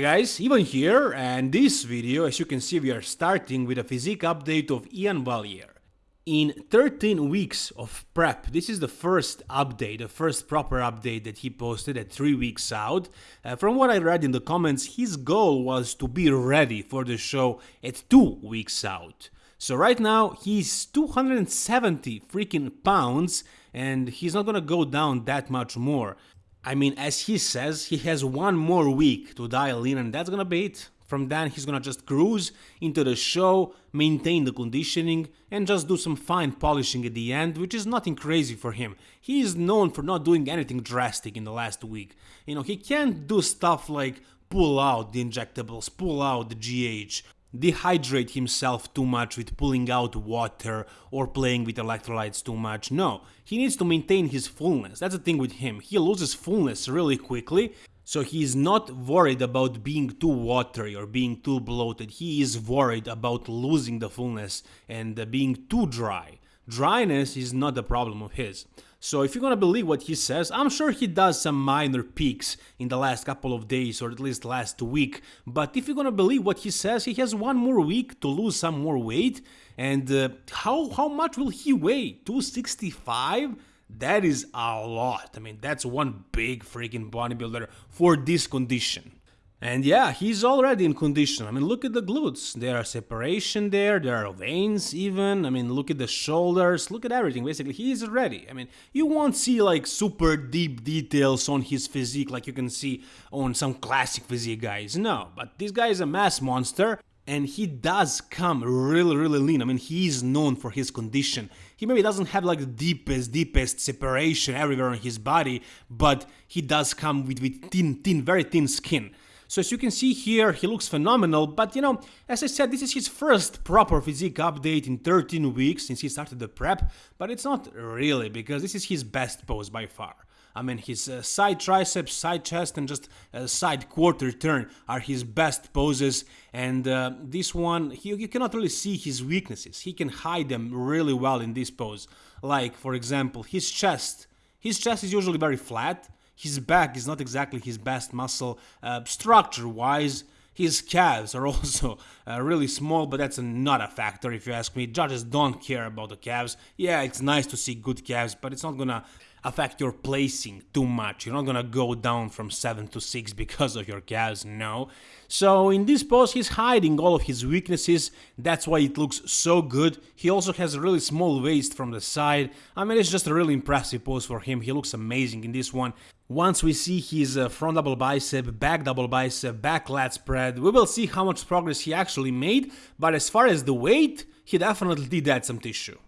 Hey guys, Ivan here, and this video, as you can see, we are starting with a physique update of Iain Valliere. In 13 weeks of prep, this is the first update, the first proper update that he posted at 3 weeks out. Uh, from what I read in the comments, his goal was to be ready for the show at 2 weeks out. So right now, he's 270 freaking pounds, and he's not gonna go down that much more. I mean, as he says, he has one more week to dial in, and that's gonna be it. From then, he's gonna just cruise into the show, maintain the conditioning, and just do some fine polishing at the end, which is nothing crazy for him. He is known for not doing anything drastic in the last week. You know, he can't do stuff like pull out the injectables, pull out the GH, dehydrate himself too much with pulling out water or playing with electrolytes too much. No, he needs to maintain his fullness. That's the thing with him. He loses fullness really quickly. So he is not worried about being too watery or being too bloated. He is worried about losing the fullness and being too dry. Dryness is not a problem of his. So if you're gonna believe what he says, I'm sure he does some minor peaks in the last couple of days or at least last week, but if you're gonna believe what he says, he has one more week to lose some more weight, and uh, how, how much will he weigh? 265? That is a lot. I mean, that's one big freaking bodybuilder for this condition. And yeah, he's already in condition. I mean, look at the glutes. There are separation there, there are veins even. I mean, look at the shoulders, look at everything. Basically, he is ready. I mean, you won't see like super deep details on his physique like you can see on some classic physique guys. No, but this guy is a mass monster and he does come really really lean i mean he is known for his condition he maybe doesn't have like the deepest deepest separation everywhere on his body but he does come with, with thin thin very thin skin so as you can see here, he looks phenomenal, but you know, as I said, this is his first proper physique update in 13 weeks since he started the prep, but it's not really, because this is his best pose by far. I mean, his uh, side triceps, side chest, and just uh, side quarter turn are his best poses. And uh, this one, he, you cannot really see his weaknesses. He can hide them really well in this pose. Like, for example, his chest. His chest is usually very flat, his back is not exactly his best muscle uh, structure-wise. His calves are also uh, really small, but that's not a factor if you ask me. Judges don't care about the calves. Yeah, it's nice to see good calves, but it's not gonna affect your placing too much. You're not gonna go down from 7 to 6 because of your calves, no. So in this pose he's hiding all of his weaknesses, that's why it looks so good. He also has a really small waist from the side, I mean it's just a really impressive pose for him, he looks amazing in this one. Once we see his uh, front double bicep, back double bicep, back lat spread, we will see how much progress he actually made, but as far as the weight, he definitely did add some tissue.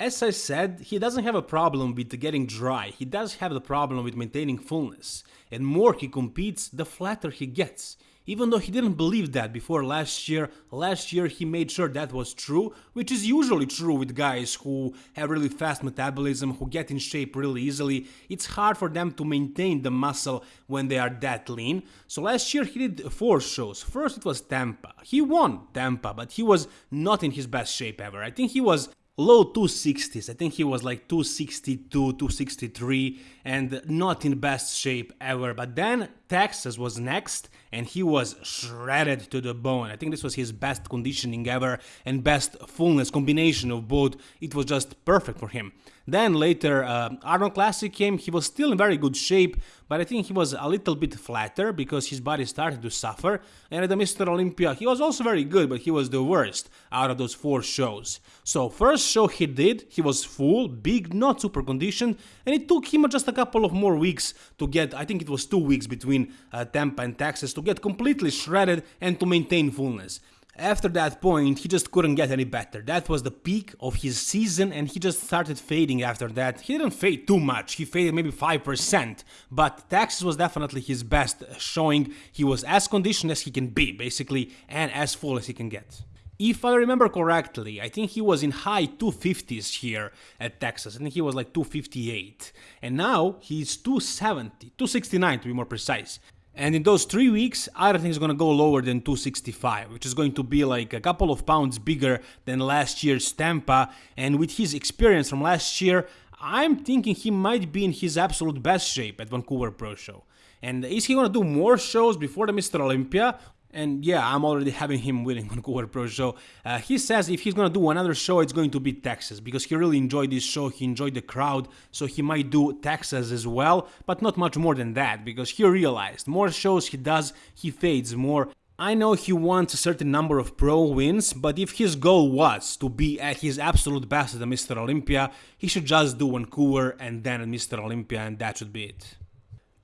As I said, he doesn't have a problem with getting dry, he does have the problem with maintaining fullness, and more he competes, the flatter he gets. Even though he didn't believe that before last year, last year he made sure that was true, which is usually true with guys who have really fast metabolism, who get in shape really easily. It's hard for them to maintain the muscle when they are that lean. So last year he did four shows. First it was Tampa. He won Tampa, but he was not in his best shape ever. I think he was low 260s. I think he was like 262, 263 and not in best shape ever. But then Texas was next and he was shredded to the bone. I think this was his best conditioning ever and best fullness combination of both. It was just perfect for him. Then later uh, Arnold Classic came, he was still in very good shape, but I think he was a little bit flatter because his body started to suffer. And at the Mr. Olympia, he was also very good, but he was the worst out of those four shows. So first show he did, he was full, big, not super conditioned, and it took him just a couple of more weeks to get, I think it was two weeks between uh, Tampa and Texas, to get completely shredded and to maintain fullness. After that point, he just couldn't get any better. That was the peak of his season and he just started fading after that. He didn't fade too much, he faded maybe 5%, but Texas was definitely his best showing. He was as conditioned as he can be, basically, and as full as he can get. If I remember correctly, I think he was in high 250s here at Texas. I think he was like 258. And now he's 270, 269 to be more precise. And in those three weeks, I don't think he's gonna go lower than 265, which is going to be like a couple of pounds bigger than last year's Tampa. And with his experience from last year, I'm thinking he might be in his absolute best shape at Vancouver Pro Show. And is he gonna do more shows before the Mr. Olympia? And yeah, I'm already having him winning Vancouver Pro Show. Uh, he says if he's gonna do another show, it's going to be Texas because he really enjoyed this show. He enjoyed the crowd, so he might do Texas as well, but not much more than that because he realized more shows he does, he fades more. I know he wants a certain number of pro wins, but if his goal was to be at his absolute best at Mr. Olympia, he should just do Vancouver and then Mr. Olympia, and that should be it.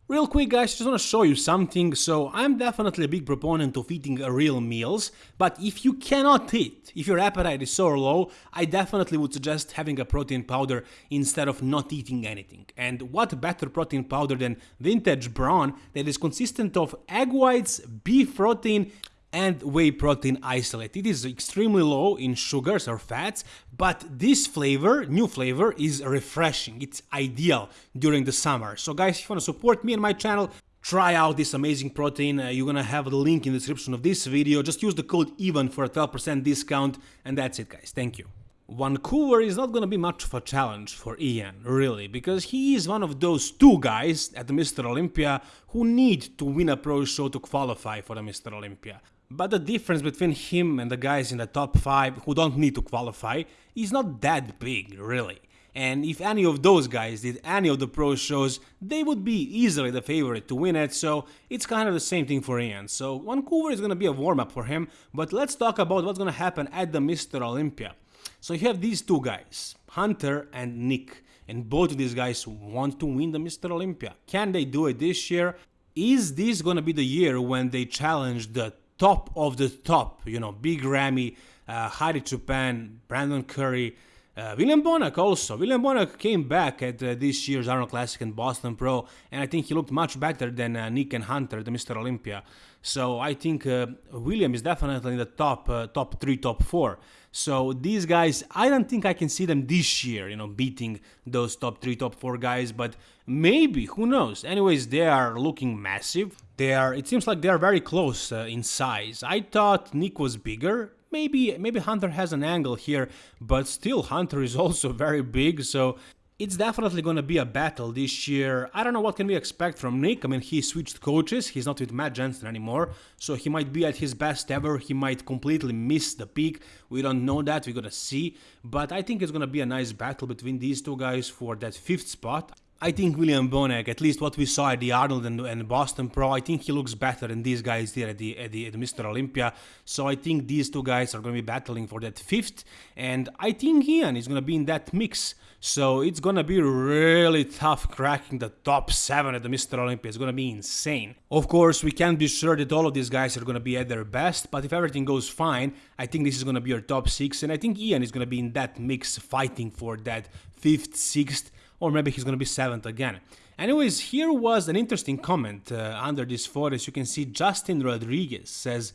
Real quick guys, just wanna show you something, so I'm definitely a big proponent of eating real meals, but if you cannot eat, if your appetite is so low, I definitely would suggest having a protein powder instead of not eating anything. And what better protein powder than Vintage Brawn that is consistent of egg whites, beef protein, and whey protein isolate. It is extremely low in sugars or fats, but this flavor, new flavor, is refreshing. It's ideal during the summer. So guys, if you want to support me and my channel, try out this amazing protein. Uh, you're gonna have the link in the description of this video. Just use the code EVEN for a 12% discount, and that's it guys. Thank you. Vancouver is not gonna be much of a challenge for Iain, really, because he is one of those two guys at the Mr. Olympia who need to win a pro show to qualify for the Mr. Olympia. But the difference between him and the guys in the top 5 who don't need to qualify is not that big, really. And if any of those guys did any of the pro shows, they would be easily the favorite to win it, so it's kind of the same thing for Iain. So Vancouver is gonna be a warm-up for him, but let's talk about what's gonna happen at the Mr. Olympia. So you have these two guys, Hunter and Nick, and both of these guys want to win the Mr. Olympia. Can they do it this year? Is this gonna be the year when they challenge the top of the top, you know, Big Ramy, uh, Hadi Choopan, Brandon Curry, uh, William Bonac also. William Bonac came back at uh, this year's Arnold Classic and Boston Pro, and I think he looked much better than uh, Nick and Hunter, the Mr. Olympia. So I think uh, William is definitely in the top, uh, top three, top four. So these guys, I don't think I can see them this year, you know, beating those top three, top four guys, but maybe, who knows? Anyways, they are looking massive. They are, it seems like they are very close uh, in size. I thought Nick was bigger. Maybe, maybe Hunter has an angle here, but still Hunter is also very big, so it's definitely going to be a battle this year. I don't know what can we expect from Nick. I mean, he switched coaches. He's not with Matt Jansen anymore. So he might be at his best ever. He might completely miss the peak. We don't know that. We're going to see. But I think it's going to be a nice battle between these two guys for that fifth spot. I think William Bonac, at least what we saw at the Arnold and, and, Boston Pro, I think he looks better than these guys did at the, at the, at Mr. Olympia. So I think these two guys are going to be battling for that fifth. And I think Iain is going to be in that mix. So it's gonna be really tough cracking the top 7 at the Mr. Olympia. It's gonna be insane. Of course, we can't be sure that all of these guys are gonna be at their best, but if everything goes fine, I think this is gonna be your top 6, and I think Iain is gonna be in that mix fighting for that 5th, 6th, or maybe he's gonna be 7th again. Anyways, here was an interesting comment uh, under this photo. As you can see, Justin Rodriguez says,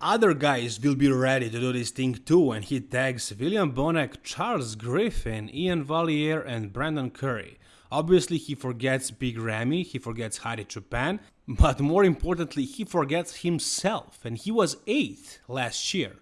other guys will be ready to do this thing too and he tags William Bonac, Charles Griffin, Iain Valliere and Brandon Curry. Obviously he forgets Big Ramy, he forgets Hadi Choopan, but more importantly he forgets himself and he was 8th last year.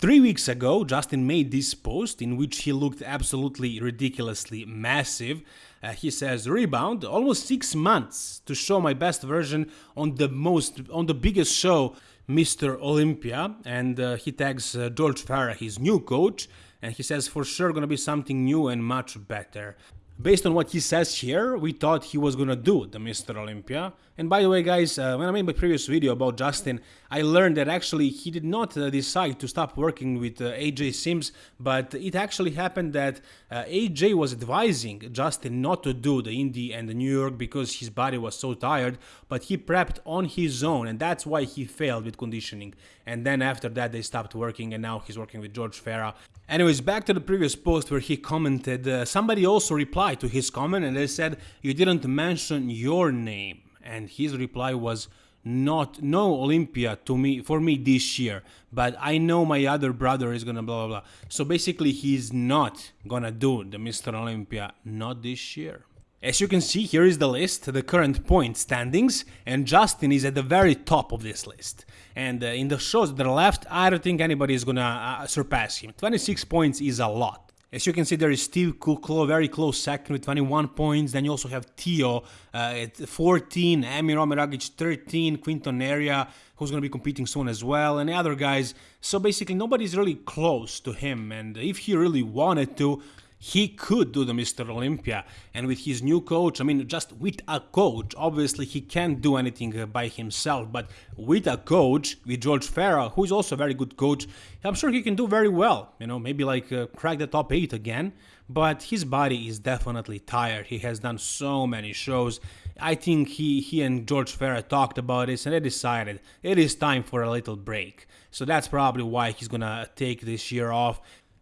Three weeks ago, Justin made this post in which he looked absolutely ridiculously massive. Uh, he says, "Rebound, almost six months to show my best version on the most on the biggest show Mr. Olympia, and uh, he tags uh, George Farah, his new coach, and he says for sure gonna be something new and much better. Based on what he says here, we thought he was gonna do the Mr. Olympia. And by the way, guys, uh, when I made my previous video about Justin, I learned that actually he did not uh, decide to stop working with uh, AJ Sims, but it actually happened that uh, AJ was advising Justin not to do the Indy and the New York because his body was so tired, but he prepped on his own, and that's why he failed with conditioning. And then after that, they stopped working, and now he's working with George Farah. Anyways, back to the previous post where he commented, uh, somebody also replied to his comment and they said, You didn't mention your name. And his reply was, not no Olympia to me for me this year, but I know my other brother is gonna blah blah blah. So basically, he's not gonna do the Mr. Olympia not this year. As you can see, here is the list, the current point standings, and Justin is at the very top of this list. And uh, in the shows that are left, I don't think anybody is gonna uh, surpass him. 26 points is a lot. As you can see, there is Steve Kuclo, very close second with 21 points. Then you also have Tio uh, at 14, Amir Omeragic 13, Quinton Eriya, who's going to be competing soon as well, and the other guys. So basically, nobody's really close to him. And if he really wanted to, he could do the Mr. Olympia. And with his new coach, I mean, just with a coach, obviously he can't do anything uh, by himself, but with a coach, with George Farah, who is also a very good coach, I'm sure he can do very well. You know, maybe like uh, crack the top 8 again. But his body is definitely tired. He has done so many shows. I think he, he and George Farah talked about this and they decided it is time for a little break. So that's probably why he's gonna take this year off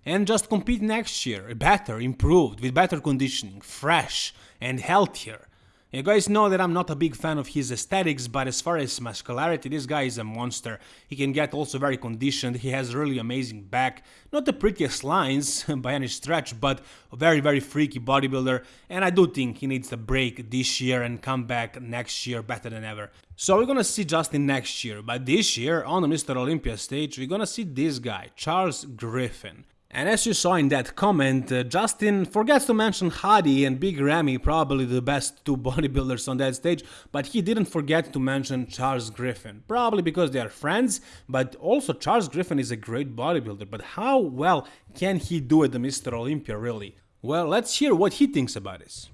and just compete next year, better, improved, with better conditioning, fresh and healthier. You guys know that I'm not a big fan of his aesthetics, but as far as muscularity, this guy is a monster. He can get also very conditioned, he has really amazing back, not the prettiest lines by any stretch, but a very very freaky bodybuilder, and I do think he needs a break this year and come back next year better than ever. So we're gonna see Justin next year, but this year on the Mr. Olympia stage, we're gonna see this guy, Charles Griffin. And as you saw in that comment, uh, Justin forgets to mention Hadi and Big Ramy, probably the best two bodybuilders on that stage, but he didn't forget to mention Charles Griffin, probably because they are friends, but also Charles Griffin is a great bodybuilder, but how well can he do at the Mr. Olympia really? Well, let's hear what he thinks about this.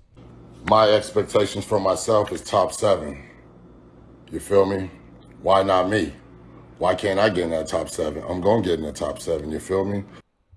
My expectations for myself is top seven. You feel me? Why not me? Why can't I get in that top seven? I'm gonna get in the top seven, you feel me?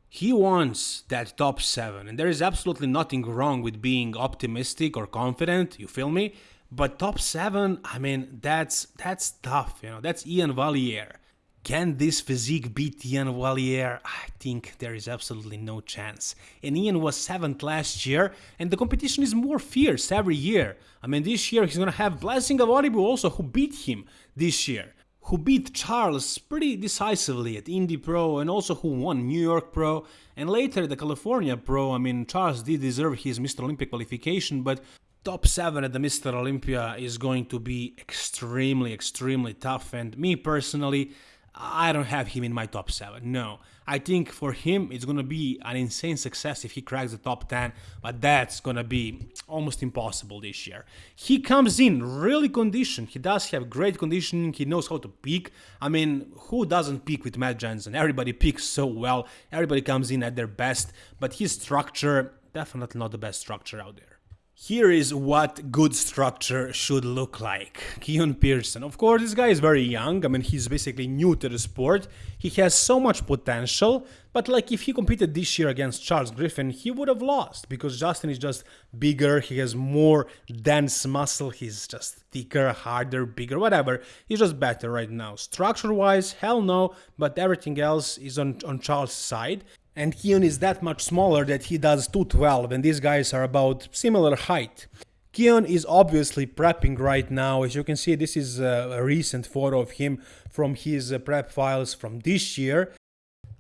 He wants that top 7 and there is absolutely nothing wrong with being optimistic or confident, you feel me? But top 7, I mean, that's that's tough, you know. That's Iain Valliere. Can this physique beat Iain Valliere? I think there is absolutely no chance. And Iain was 7th last year, and the competition is more fierce every year. I mean, this year he's gonna have Blessing of Awodibu also, who beat him this year who beat Charles pretty decisively at Indy Pro and also who won New York Pro and later the California Pro. I mean, Charles did deserve his Mr. Olympic qualification, but top 7 at the Mr. Olympia is going to be extremely, extremely tough. And me personally, I don't have him in my top 7, no. I think for him it's gonna be an insane success if he cracks the top 10, but that's gonna be almost impossible this year. He comes in really conditioned, he does have great conditioning, he knows how to peak. I mean, who doesn't peak with Matt Jansen? Everybody peaks so well, everybody comes in at their best, but his structure, definitely not the best structure out there. Here is what good structure should look like. Keon Pearson. Of course, this guy is very young. I mean, he's basically new to the sport. He has so much potential, but like if he competed this year against Charles Griffin, he would have lost because Justin is just bigger. He has more dense muscle. He's just thicker, harder, bigger, whatever. He's just better right now. Structure wise, hell no, but everything else is on, on Charles' side and Keon is that much smaller that he does 212 and these guys are about similar height. Keon is obviously prepping right now. As you can see, this is a recent photo of him from his uh, prep files from this year.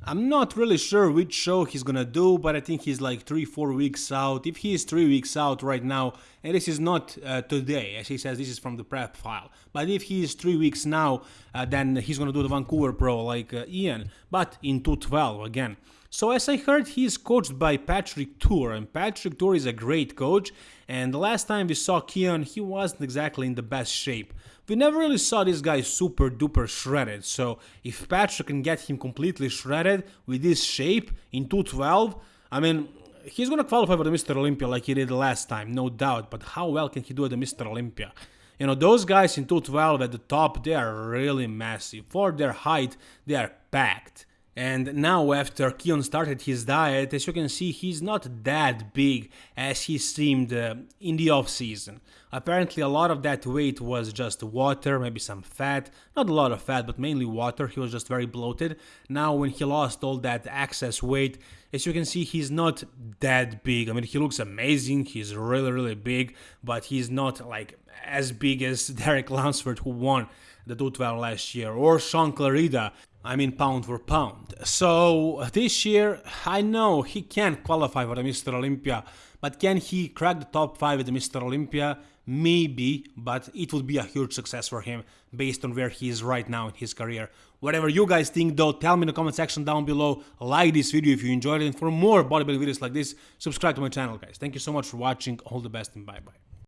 I'm not really sure which show he's gonna do, but I think he's like 3-4 weeks out. If he is 3 weeks out right now, and this is not uh, today, as he says, this is from the prep file. But if he is 3 weeks now, uh, then he's gonna do the Vancouver Pro like uh, Iain, but in 212 again. So as I heard, he is coached by Patrick Tuor, and Patrick Tuor is a great coach. And the last time we saw Keon, he wasn't exactly in the best shape. We never really saw this guy super duper shredded, so if Patrick can get him completely shredded with this shape in 212, I mean, he's gonna qualify for the Mr. Olympia like he did last time, no doubt, but how well can he do at the Mr. Olympia? You know, those guys in 212 at the top, they are really massive. For their height, they are packed. And now after Keon started his diet, as you can see, he's not that big as he seemed uh, in the off season. Apparently a lot of that weight was just water, maybe some fat, not a lot of fat, but mainly water, he was just very bloated. Now when he lost all that excess weight, as you can see, he's not that big. I mean, he looks amazing, he's really, really big, but he's not like as big as Derek Lunsford who won the 212 last year, or Sean Clarida, I mean pound for pound. So this year, I know he can't qualify for the Mr. Olympia, but can he crack the top 5 at the Mr. Olympia? Maybe, but it would be a huge success for him based on where he is right now in his career. Whatever you guys think though, tell me in the comment section down below. Like this video if you enjoyed it, and for more bodybuilding videos like this, subscribe to my channel guys. Thank you so much for watching, all the best and bye bye.